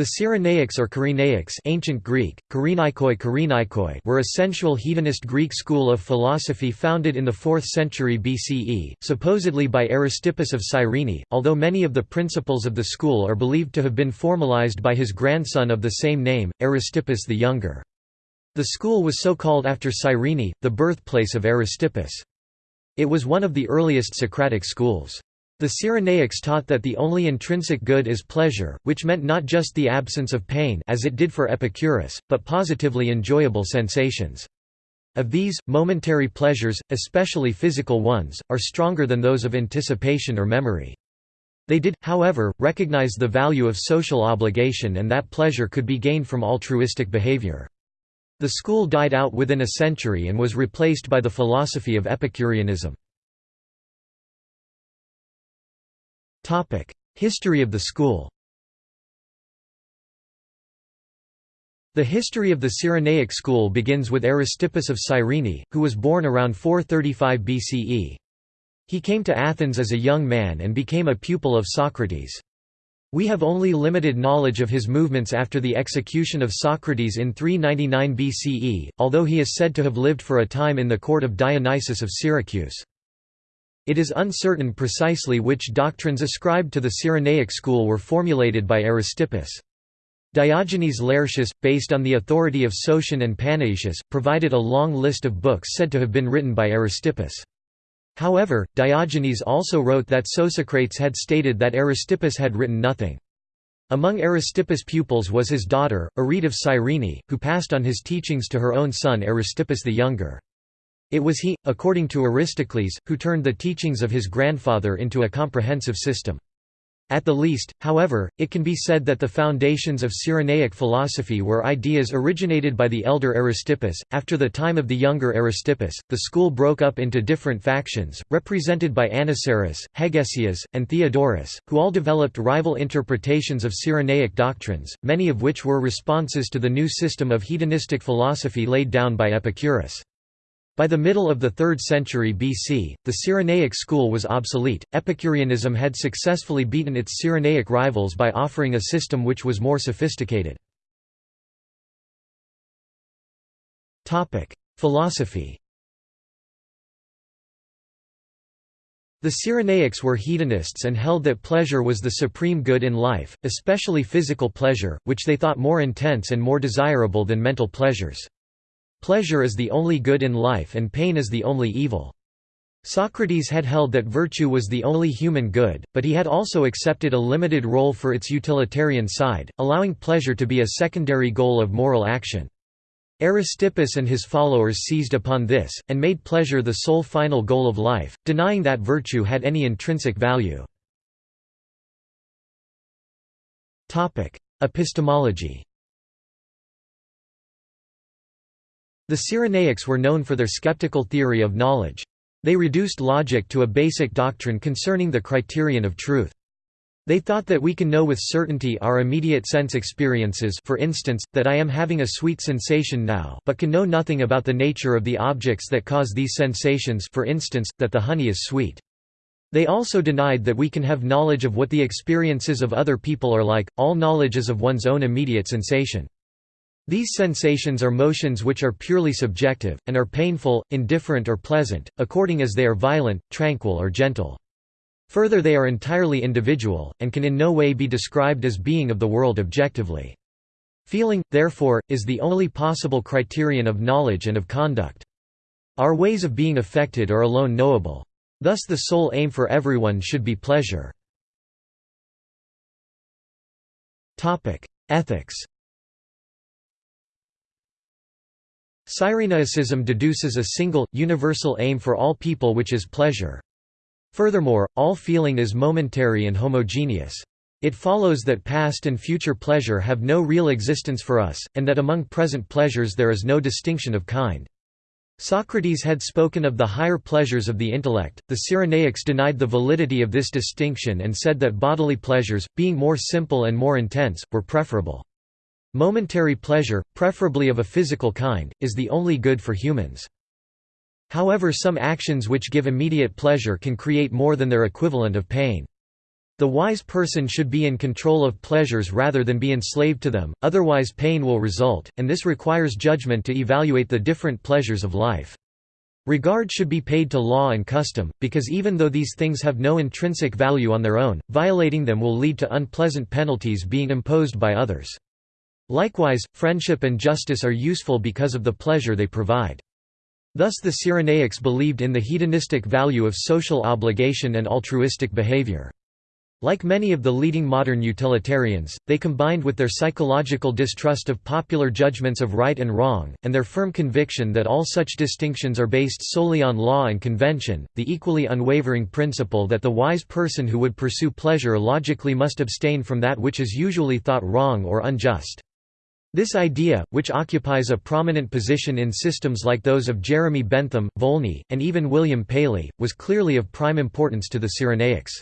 The Cyrenaics or Cyrenaics ancient Greek, were a sensual hedonist Greek school of philosophy founded in the 4th century BCE, supposedly by Aristippus of Cyrene, although many of the principles of the school are believed to have been formalized by his grandson of the same name, Aristippus the Younger. The school was so called after Cyrene, the birthplace of Aristippus. It was one of the earliest Socratic schools. The Cyrenaics taught that the only intrinsic good is pleasure, which meant not just the absence of pain as it did for Epicurus, but positively enjoyable sensations. Of these, momentary pleasures, especially physical ones, are stronger than those of anticipation or memory. They did, however, recognize the value of social obligation and that pleasure could be gained from altruistic behavior. The school died out within a century and was replaced by the philosophy of Epicureanism. History of the school The history of the Cyrenaic school begins with Aristippus of Cyrene, who was born around 435 BCE. He came to Athens as a young man and became a pupil of Socrates. We have only limited knowledge of his movements after the execution of Socrates in 399 BCE, although he is said to have lived for a time in the court of Dionysius of Syracuse. It is uncertain precisely which doctrines ascribed to the Cyrenaic school were formulated by Aristippus. Diogenes Laertius, based on the authority of Sotion and Panaetius, provided a long list of books said to have been written by Aristippus. However, Diogenes also wrote that Sosicrates had stated that Aristippus had written nothing. Among Aristippus' pupils was his daughter, Arete of Cyrene, who passed on his teachings to her own son Aristippus the Younger. It was he, according to Aristocles, who turned the teachings of his grandfather into a comprehensive system. At the least, however, it can be said that the foundations of Cyrenaic philosophy were ideas originated by the elder Aristippus. After the time of the younger Aristippus, the school broke up into different factions, represented by Anniceris, Hegesias, and Theodorus, who all developed rival interpretations of Cyrenaic doctrines, many of which were responses to the new system of hedonistic philosophy laid down by Epicurus. By the middle of the 3rd century BC, the Cyrenaic school was obsolete. Epicureanism had successfully beaten its Cyrenaic rivals by offering a system which was more sophisticated. Topic: Philosophy. The Cyrenaics were hedonists and held that pleasure was the supreme good in life, especially physical pleasure, which they thought more intense and more desirable than mental pleasures. Pleasure is the only good in life and pain is the only evil. Socrates had held that virtue was the only human good, but he had also accepted a limited role for its utilitarian side, allowing pleasure to be a secondary goal of moral action. Aristippus and his followers seized upon this, and made pleasure the sole final goal of life, denying that virtue had any intrinsic value. Epistemology The Cyrenaics were known for their skeptical theory of knowledge. They reduced logic to a basic doctrine concerning the criterion of truth. They thought that we can know with certainty our immediate sense experiences for instance, that I am having a sweet sensation now but can know nothing about the nature of the objects that cause these sensations for instance, that the honey is sweet. They also denied that we can have knowledge of what the experiences of other people are like, all knowledge is of one's own immediate sensation. These sensations are motions which are purely subjective, and are painful, indifferent or pleasant, according as they are violent, tranquil or gentle. Further they are entirely individual, and can in no way be described as being of the world objectively. Feeling, therefore, is the only possible criterion of knowledge and of conduct. Our ways of being affected are alone knowable. Thus the sole aim for everyone should be pleasure. Ethics Cyrenaicism deduces a single, universal aim for all people which is pleasure. Furthermore, all feeling is momentary and homogeneous. It follows that past and future pleasure have no real existence for us, and that among present pleasures there is no distinction of kind. Socrates had spoken of the higher pleasures of the intellect, the Cyrenaics denied the validity of this distinction and said that bodily pleasures, being more simple and more intense, were preferable. Momentary pleasure, preferably of a physical kind, is the only good for humans. However some actions which give immediate pleasure can create more than their equivalent of pain. The wise person should be in control of pleasures rather than be enslaved to them, otherwise pain will result, and this requires judgment to evaluate the different pleasures of life. Regard should be paid to law and custom, because even though these things have no intrinsic value on their own, violating them will lead to unpleasant penalties being imposed by others. Likewise, friendship and justice are useful because of the pleasure they provide. Thus the Cyrenaics believed in the hedonistic value of social obligation and altruistic behavior. Like many of the leading modern utilitarians, they combined with their psychological distrust of popular judgments of right and wrong, and their firm conviction that all such distinctions are based solely on law and convention, the equally unwavering principle that the wise person who would pursue pleasure logically must abstain from that which is usually thought wrong or unjust. This idea, which occupies a prominent position in systems like those of Jeremy Bentham, Volney, and even William Paley, was clearly of prime importance to the Cyrenaics.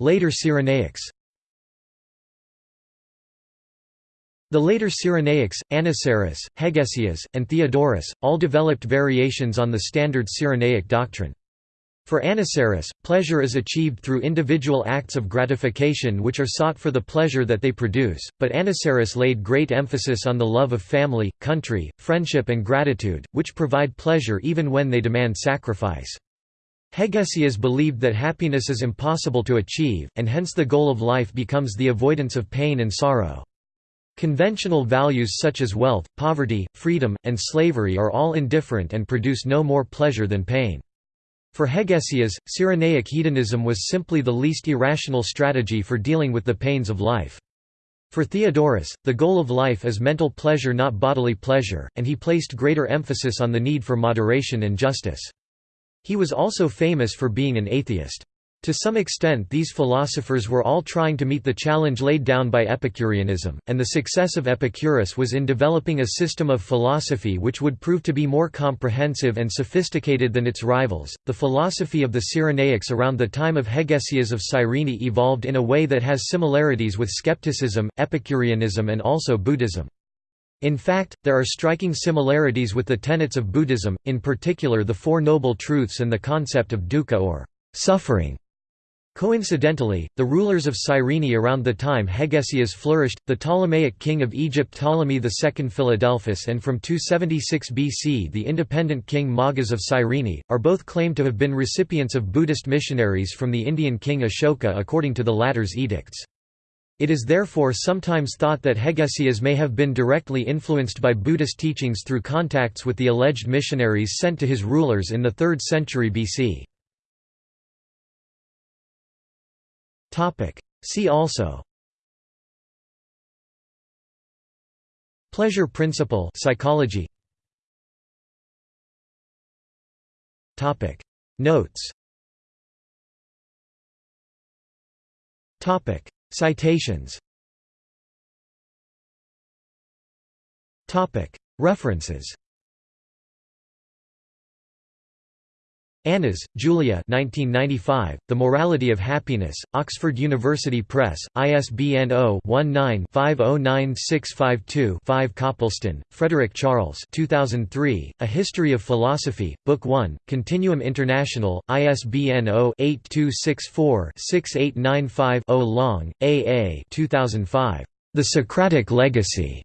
Later Cyrenaics The later Cyrenaics, Anniceris, Hegesias, and Theodorus, all developed variations on the standard Cyrenaic doctrine. For Anniceris, pleasure is achieved through individual acts of gratification which are sought for the pleasure that they produce, but Anniceris laid great emphasis on the love of family, country, friendship and gratitude, which provide pleasure even when they demand sacrifice. Hegesias believed that happiness is impossible to achieve, and hence the goal of life becomes the avoidance of pain and sorrow. Conventional values such as wealth, poverty, freedom, and slavery are all indifferent and produce no more pleasure than pain. For Hegesias, Cyrenaic hedonism was simply the least irrational strategy for dealing with the pains of life. For Theodorus, the goal of life is mental pleasure not bodily pleasure, and he placed greater emphasis on the need for moderation and justice. He was also famous for being an atheist. To some extent these philosophers were all trying to meet the challenge laid down by Epicureanism, and the success of Epicurus was in developing a system of philosophy which would prove to be more comprehensive and sophisticated than its rivals. The philosophy of the Cyrenaics around the time of Hegesias of Cyrene evolved in a way that has similarities with skepticism, Epicureanism and also Buddhism. In fact, there are striking similarities with the tenets of Buddhism, in particular the Four Noble Truths and the concept of dukkha or suffering. Coincidentally, the rulers of Cyrene around the time Hegesias flourished, the Ptolemaic king of Egypt Ptolemy II Philadelphus and from 276 BC the independent king Magas of Cyrene, are both claimed to have been recipients of Buddhist missionaries from the Indian king Ashoka according to the latter's edicts. It is therefore sometimes thought that Hegesias may have been directly influenced by Buddhist teachings through contacts with the alleged missionaries sent to his rulers in the 3rd century BC. See also Pleasure principle psychology Topic. Notes Topic. Citations Topic. References Annas, Julia 1995, The Morality of Happiness, Oxford University Press, ISBN 0-19-509652-5 Copleston, Frederick Charles 2003, A History of Philosophy, Book 1, Continuum International, ISBN 0-8264-6895-0 Long, A. A. 2005. The Socratic Legacy.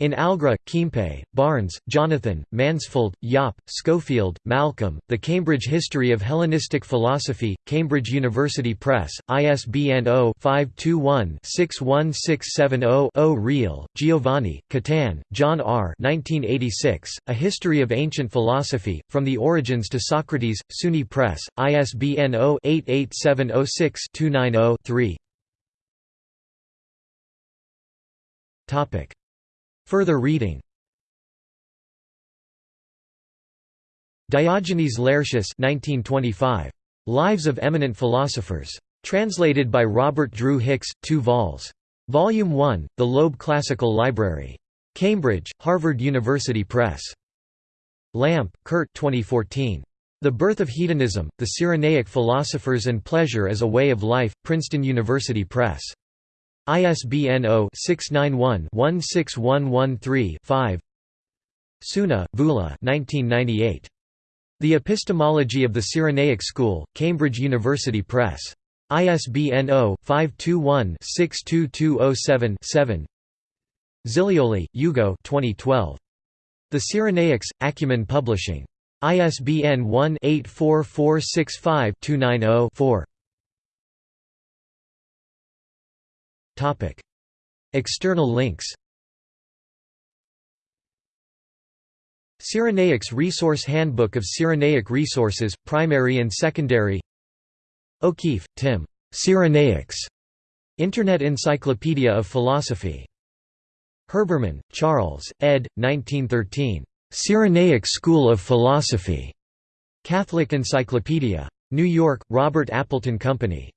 In Algra, Keimpe, Barnes, Jonathan, Mansfeld, Jaap, Schofield, Malcolm, The Cambridge History of Hellenistic Philosophy, Cambridge University Press, ISBN 0-521-61670-0 Real, Giovanni, Catan, John R. 1986, A History of Ancient Philosophy, From the Origins to Socrates, SUNY Press, ISBN 0-88706-290-3 Further reading Diogenes Laertius 1925. Lives of Eminent Philosophers. Translated by Robert Drew Hicks, 2 vols. Volume 1, The Loeb Classical Library. Cambridge, Harvard University Press. Lampe, Kurt 2014. The Birth of Hedonism, The Cyrenaic Philosophers and Pleasure as a Way of Life, Princeton University Press. ISBN 0-691-16113-5 Tsouna, Voula 1998. The Epistemology of the Cyrenaic School, Cambridge University Press. ISBN 0-521-62207-7 Zilioli, Ugo 2012. The Cyrenaics, Acumen Publishing. ISBN 1-84465-290-4 External links Cyrenaics Resource Handbook of Cyrenaic Resources, Primary and Secondary O'Keefe, Tim. Cyrenaics. Internet Encyclopedia of Philosophy. Herbermann, Charles, ed. 1913. Cyrenaic School of Philosophy. Catholic Encyclopedia. New York, Robert Appleton Company.